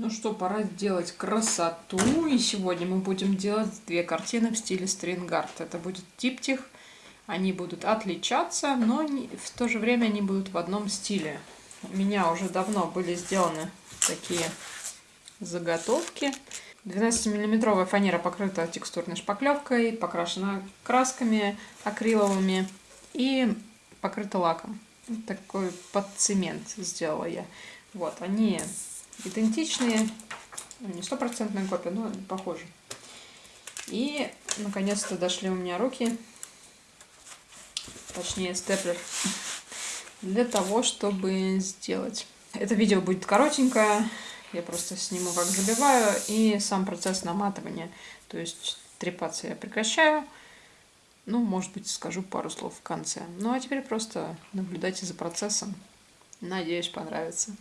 Ну что, пора сделать красоту. И сегодня мы будем делать две картины в стиле стрингард. Это будет диптих. Они будут отличаться, но в то же время они будут в одном стиле. У меня уже давно были сделаны такие заготовки. 12-миллиметровая фанера покрыта текстурной шпаклевкой, покрашена красками акриловыми и покрыта лаком. Такой под цемент сделала я. Вот, они идентичные, ну, не стопроцентная копия, но похожи. И, наконец-то, дошли у меня руки, точнее, степлер, для того, чтобы сделать. Это видео будет коротенькое, я просто сниму, как забиваю, и сам процесс наматывания. То есть трепаться я прекращаю, ну, может быть, скажу пару слов в конце. Ну, а теперь просто наблюдайте за процессом. Надеюсь, понравится.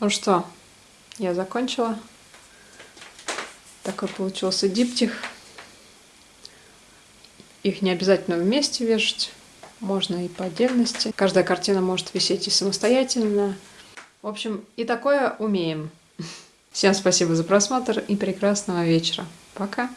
Ну что, я закончила. Такой получился диптих. Их не обязательно вместе вешать, можно и по отдельности. Каждая картина может висеть и самостоятельно. В общем, и такое умеем. Всем спасибо за просмотр и прекрасного вечера. Пока!